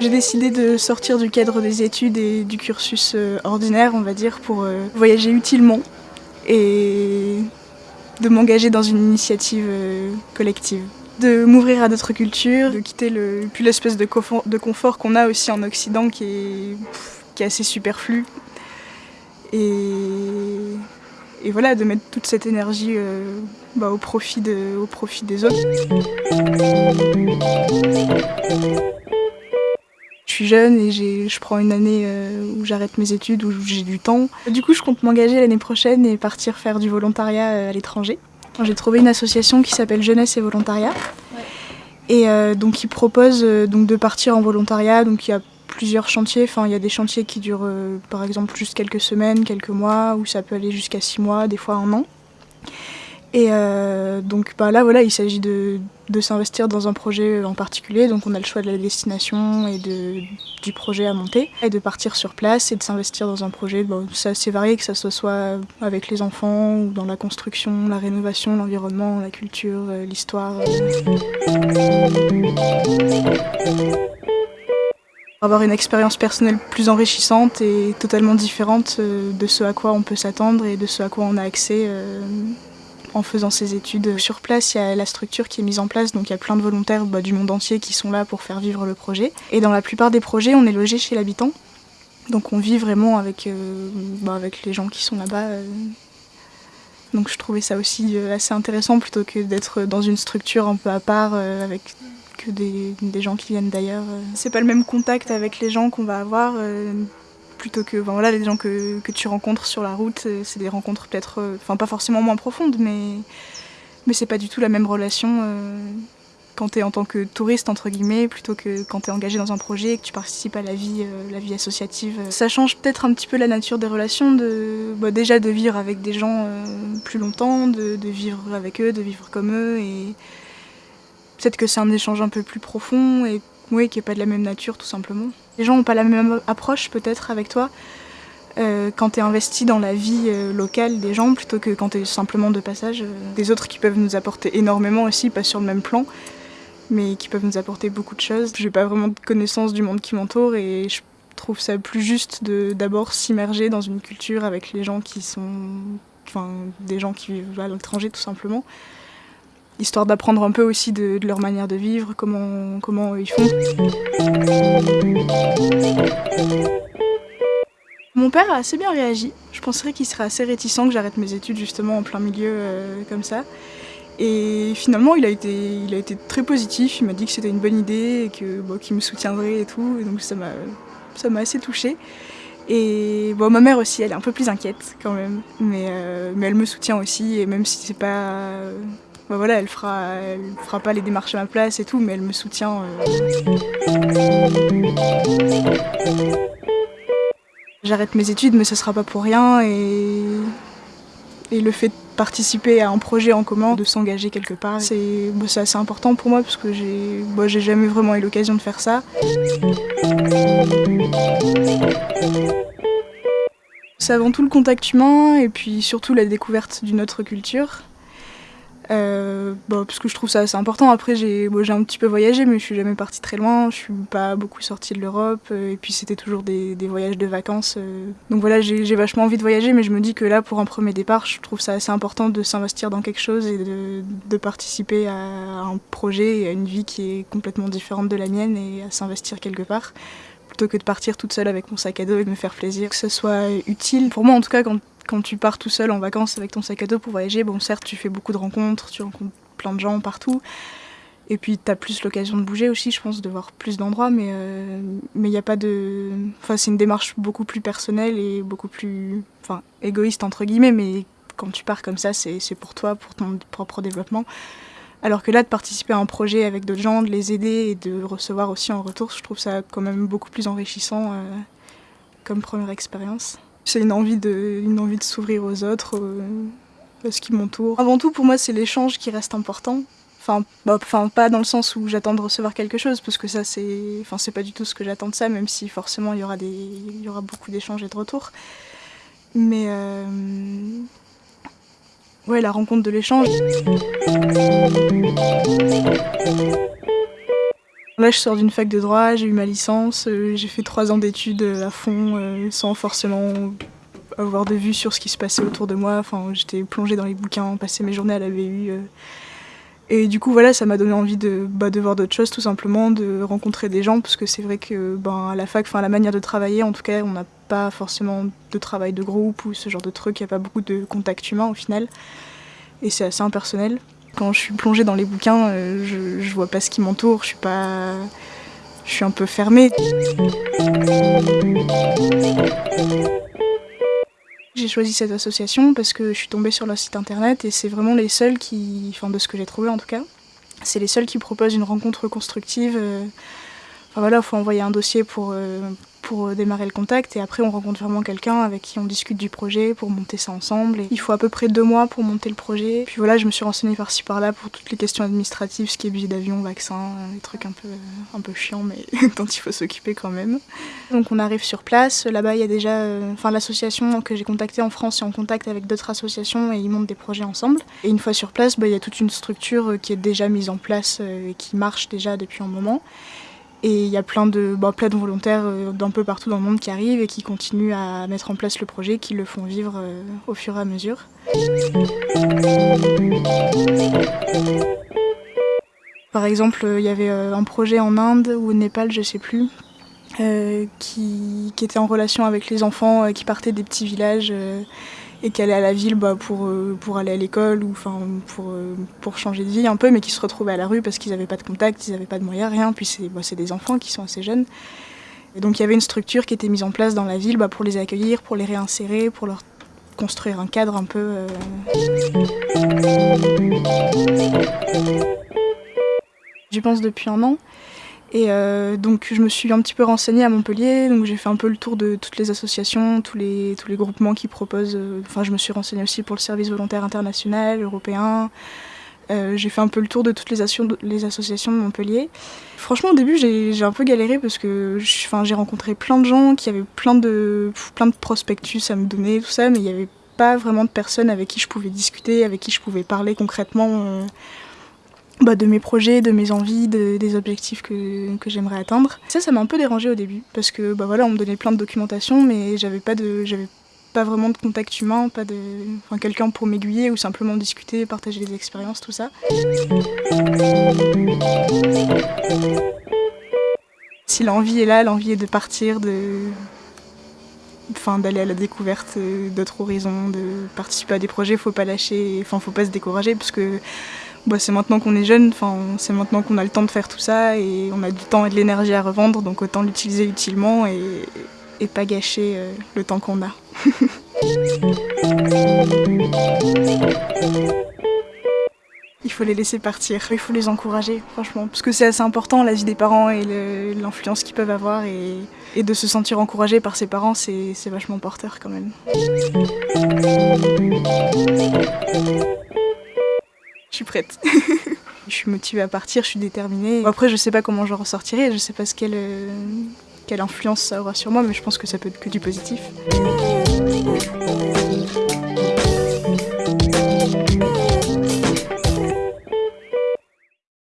J'ai décidé de sortir du cadre des études et du cursus euh, ordinaire, on va dire, pour euh, voyager utilement et de m'engager dans une initiative euh, collective. De m'ouvrir à d'autres cultures, de quitter le, l'espèce de confort qu'on a aussi en Occident qui est, qui est assez superflu. Et, et voilà, de mettre toute cette énergie bah, au, profit de, au profit des autres. Je suis jeune et je prends une année euh, où j'arrête mes études, où j'ai du temps. Du coup, je compte m'engager l'année prochaine et partir faire du volontariat euh, à l'étranger. J'ai trouvé une association qui s'appelle Jeunesse et Volontariat. Et euh, donc, qui propose donc, de partir en volontariat. Donc, il y a plusieurs chantiers. Enfin, il y a des chantiers qui durent, par exemple, juste quelques semaines, quelques mois, ou ça peut aller jusqu'à six mois, des fois un an. Et euh, donc bah là, voilà, il s'agit de, s'investir dans un projet en particulier. Donc on a le choix de la destination et de, du projet à monter. Et de partir sur place et de s'investir dans un projet. Bon, c'est assez varié, que ça soit avec les enfants ou dans la construction, la rénovation, l'environnement, la culture, euh, l'histoire. Avoir une expérience personnelle plus enrichissante et totalement différente euh, de ce à quoi on peut s'attendre et de ce à quoi on a accès en faisant ses études. Sur place, il y a la structure qui est mise en place, donc il y a plein de volontaires bah, du monde entier qui sont là pour faire vivre le projet. Et dans la plupart des projets, on est logé chez l'habitant. Donc on vit vraiment avec, euh, bah, avec les gens qui sont là-bas. Euh. Donc je trouvais ça aussi euh, assez intéressant plutôt que d'être dans une structure un peu à part avec que des, gens qui viennent d'ailleurs. C'est pas le même contact avec les gens qu'on va avoir plutôt que voilà, les gens que, que, tu rencontres sur la route, euh, c'est des rencontres peut-être, euh, enfin pas forcément moins profondes, mais, mais c'est pas du tout la même relation euh, quand tu es en tant que touriste, entre guillemets, plutôt que quand tu es engagé dans un projet et que tu participes à la vie, la vie associative. Ça change peut-être un petit peu la nature des relations, de, bah, déjà de vivre avec des gens plus longtemps, de, de, vivre avec eux, de vivre comme eux, et peut-être que c'est un échange un peu plus profond et oui, qui n'est pas de la même nature tout simplement. Les gens n'ont pas la même approche peut-être avec toi euh, quand tu es investi dans la vie euh, locale des gens plutôt que quand tu es simplement de passage. Euh, des autres qui peuvent nous apporter énormément aussi, pas sur le même plan, mais qui peuvent nous apporter beaucoup de choses. J'ai pas vraiment de connaissance du monde qui m'entoure et je trouve ça plus juste de d'abord s'immerger dans une culture avec les gens qui sont. Enfin, des gens qui vivent à l'étranger tout simplement histoire d'apprendre un peu aussi de, leur manière de vivre, comment, comment ils font. Mon père a assez bien réagi. Je penserais qu'il serait assez réticent que j'arrête mes études justement en plein milieu euh, comme ça. Et finalement, il a été, il a été très positif. Il m'a dit que c'était une bonne idée et que bon, qu'il me soutiendrait et tout. Donc ça m'a, ça m'a assez touchée. Et bon, ma mère aussi, elle est un peu plus inquiète quand même, mais, euh, mais elle me soutient aussi. Et même si c'est pas bah voilà, elle fera, fera pas les démarches à ma place et tout, mais elle me soutient. Euh. J'arrête mes études, mais ce sera pas pour rien et, et le fait de participer à un projet en commun, de s'engager quelque part, c'est bah, assez important pour moi parce que j'ai bah, jamais vraiment eu l'occasion de faire ça. C'est avant tout le contact humain et puis surtout la découverte d'une autre culture. Euh, bah, parce que je trouve ça assez important. Après, j'ai un petit peu voyagé, mais je suis jamais partie très loin. Je suis pas beaucoup sortie de l'Europe. Euh, et puis, c'était toujours des, des, voyages de vacances. Euh. Donc voilà, j'ai vachement envie de voyager, mais je me dis que là, pour un premier départ, je trouve ça assez important de s'investir dans quelque chose et de, de, participer à un projet et à une vie qui est complètement différente de la mienne et à s'investir quelque part plutôt que de partir toute seule avec mon sac à dos et de me faire plaisir. Que ce soit utile, pour moi en tout cas, quand quand tu pars tout seul en vacances avec ton sac à dos pour voyager, bon certes tu fais beaucoup de rencontres, tu rencontres plein de gens partout, et puis tu as plus l'occasion de bouger aussi, je pense, de voir plus d'endroits, mais euh, mais il n'y a pas de... Enfin c'est une démarche beaucoup plus personnelle et beaucoup plus... Enfin égoïste entre guillemets, mais quand tu pars comme ça, c'est pour toi, pour ton propre développement. Alors que là, de participer à un projet avec d'autres gens, de les aider et de recevoir aussi en retour, je trouve ça quand même beaucoup plus enrichissant euh, comme première expérience. C'est une envie de, une envie de s'ouvrir aux autres, euh, à ce qui m'entoure. Avant tout, pour moi, c'est l'échange qui reste important. Enfin, bah, enfin, pas dans le sens où j'attends de recevoir quelque chose, parce que ça, c'est, enfin, pas du tout ce que j'attends de ça, même si forcément il y aura des, il y aura beaucoup d'échanges et de retours. Mais euh, ouais, la rencontre de l'échange. Là, je sors d'une fac de droit, j'ai eu ma licence, euh, j'ai fait trois ans d'études à fond, euh, sans forcément avoir de vue sur ce qui se passait autour de moi. Enfin, j'étais plongée dans les bouquins, passer mes journées à la VU. Et du coup, voilà, ça m'a donné envie de, bah, de voir d'autres choses, tout simplement, de rencontrer des gens, parce que c'est vrai que ben, à la fac, enfin, la manière de travailler, en tout cas, on n'a pas forcément de travail de groupe ou ce genre de truc, il n'y a pas beaucoup de contact humain au final. Et c'est assez impersonnel. Quand je suis plongée dans les bouquins, euh, je, je vois pas ce qui m'entoure, je suis pas. Je suis un peu fermée. J'ai choisi cette association parce que je suis tombée sur leur site internet et c'est vraiment les seuls qui, enfin de ce que j'ai trouvé en tout cas, c'est les seuls qui proposent une rencontre constructive. Euh, enfin voilà, il faut envoyer un dossier pour, euh, pour euh, démarrer le contact et après on rencontre vraiment quelqu'un avec qui on discute du projet pour monter ça ensemble. Et il faut à peu près deux mois pour monter le projet. Puis voilà, je me suis renseignée par-ci par-là pour toutes les questions administratives, ce qui est billet d'avion, vaccin, des trucs un peu, un peu chiants mais dont il faut s'occuper quand même. Donc on arrive sur place, là-bas il y a déjà, euh, enfin l'association que j'ai contactée en France est en contact avec d'autres associations et ils montent des projets ensemble. Et une fois sur place, bah, il y a toute une structure qui est déjà mise en place euh, et qui marche déjà depuis un moment. Et il y a plein de, bah, plein volontaires euh, d'un peu partout dans le monde qui arrivent et qui continuent à mettre en place le projet, qui le font vivre euh, au fur et à mesure. Par exemple, il y avait euh, un projet en Inde ou au Népal, je sais plus, qui, était en relation avec les enfants qui partaient des petits villages et qui allaient à la ville bah, pour, euh, pour aller à l'école ou enfin pour, euh, pour changer de vie un peu, mais qui se retrouvaient à la rue parce qu'ils n'avaient pas de contact, ils n'avaient pas de moyens, rien. Puis c'est bah, des enfants qui sont assez jeunes. Et donc il y avait une structure qui était mise en place dans la ville bah, pour les accueillir, pour les réinsérer, pour leur construire un cadre un peu. Euh... J'y pense depuis un an. Et euh, donc je me suis un petit peu renseignée à Montpellier, donc j'ai fait un peu le tour de toutes les associations, tous les, groupements qui proposent. Euh, enfin, je me suis renseignée aussi pour le service volontaire international, européen. Euh, j'ai fait un peu le tour de toutes les, les, associations de Montpellier. Franchement, au début, j'ai un peu galéré parce que j'ai rencontré plein de gens qui avaient plein de, plein de prospectus à me donner, tout ça, mais il n'y avait pas vraiment de personnes avec qui je pouvais discuter, avec qui je pouvais parler concrètement bah, de mes projets, de mes envies, de, des objectifs que, que j'aimerais atteindre. Ça, ça m'a un peu dérangé au début parce que bah, voilà, on me donnait plein de documentation, mais j'avais pas de, pas vraiment de contact humain, pas de, enfin, quelqu'un pour m'aiguiller ou simplement discuter, partager des expériences, tout ça. Si l'envie est là, l'envie est de partir, de, enfin d'aller à la découverte d'autres horizons, de participer à des projets, faut pas lâcher, enfin faut pas se décourager parce que bah, c'est maintenant qu'on est jeune, c'est maintenant qu'on a le temps de faire tout ça et on a du temps et de l'énergie à revendre, donc autant l'utiliser utilement et, et, pas gâcher euh, le temps qu'on a. il faut les laisser partir, il faut les encourager, franchement, parce que c'est assez important la vie des parents et l'influence qu'ils peuvent avoir et, et, de se sentir encouragé par ses parents, c'est vachement porteur quand même. Je suis prête. je suis motivée à partir, je suis déterminée. Après, je sais pas comment je ressortirai, je sais pas ce quelle, euh, quelle influence ça aura sur moi, mais je pense que ça peut être que du positif.